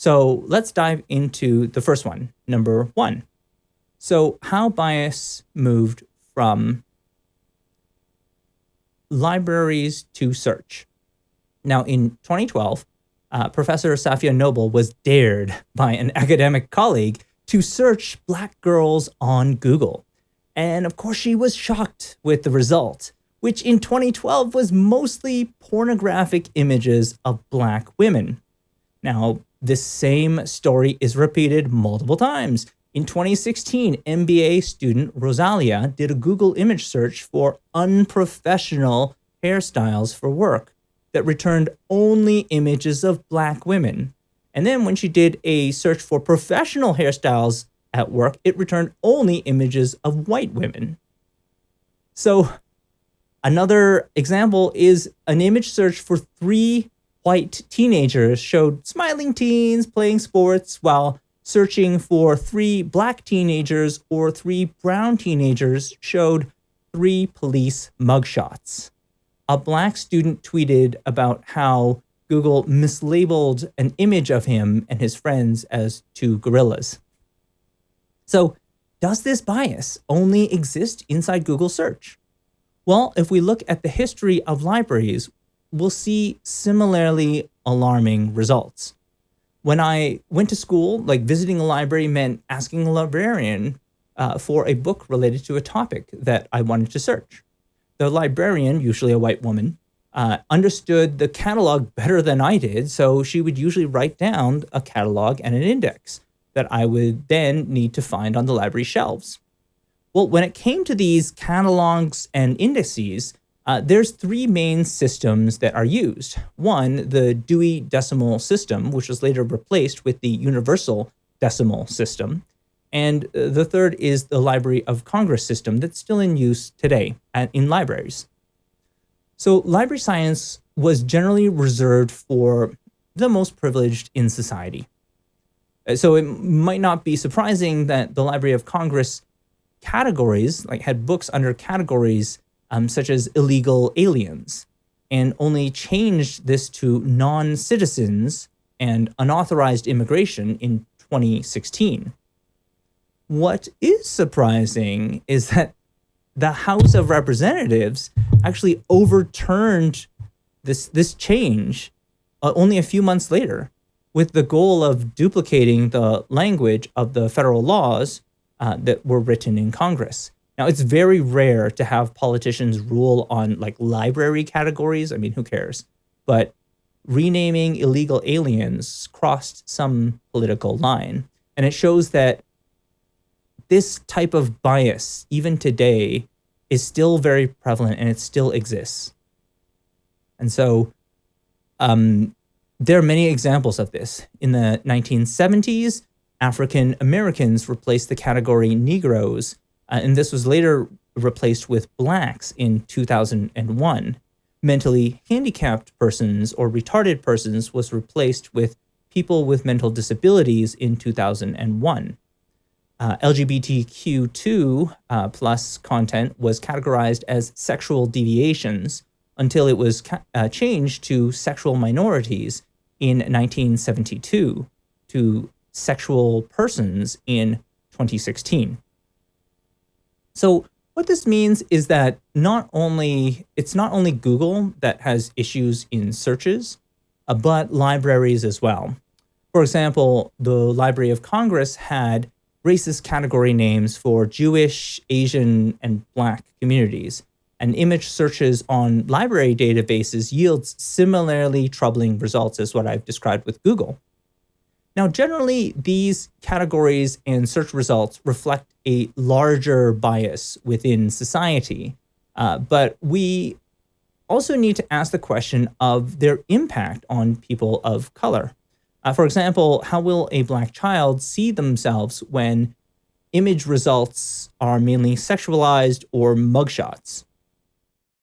So let's dive into the first one, number one. So how bias moved from libraries to search. Now in 2012, uh, Professor Safiya Noble was dared by an academic colleague to search black girls on Google. And of course, she was shocked with the result, which in 2012 was mostly pornographic images of black women. Now, this same story is repeated multiple times. In 2016, MBA student Rosalia did a Google image search for unprofessional hairstyles for work that returned only images of black women. And then when she did a search for professional hairstyles at work, it returned only images of white women. So another example is an image search for three white teenagers showed smiling teens playing sports while searching for three black teenagers or three brown teenagers showed three police mugshots. A black student tweeted about how Google mislabeled an image of him and his friends as two gorillas. So does this bias only exist inside Google search? Well, if we look at the history of libraries, we'll see similarly alarming results. When I went to school, like visiting a library meant asking a librarian uh, for a book related to a topic that I wanted to search. The librarian, usually a white woman, uh, understood the catalog better than I did, so she would usually write down a catalog and an index that I would then need to find on the library shelves. Well, when it came to these catalogs and indices, uh, there's three main systems that are used. One, the Dewey Decimal System, which was later replaced with the Universal Decimal System. And uh, the third is the Library of Congress system that's still in use today in libraries. So library science was generally reserved for the most privileged in society. Uh, so it might not be surprising that the Library of Congress categories, like had books under categories um, such as illegal aliens, and only changed this to non-citizens and unauthorized immigration in 2016. What is surprising is that the House of Representatives actually overturned this this change uh, only a few months later with the goal of duplicating the language of the federal laws uh, that were written in Congress. Now, it's very rare to have politicians rule on like library categories. I mean, who cares? But renaming illegal aliens crossed some political line. And it shows that this type of bias, even today, is still very prevalent and it still exists. And so um, there are many examples of this. In the 1970s, African Americans replaced the category Negroes, uh, and this was later replaced with Blacks in 2001. Mentally handicapped persons or retarded persons was replaced with people with mental disabilities in 2001 uh, LGBTQ2 uh, plus content was categorized as sexual deviations until it was uh, changed to sexual minorities in 1972 to sexual persons in 2016. So what this means is that not only it's not only Google that has issues in searches, uh, but libraries as well. For example, the Library of Congress had racist category names for Jewish, Asian, and Black communities, and image searches on library databases yields similarly troubling results as what I've described with Google. Now, generally, these categories and search results reflect a larger bias within society, uh, but we also need to ask the question of their impact on people of color. Uh, for example, how will a black child see themselves when image results are mainly sexualized or mugshots?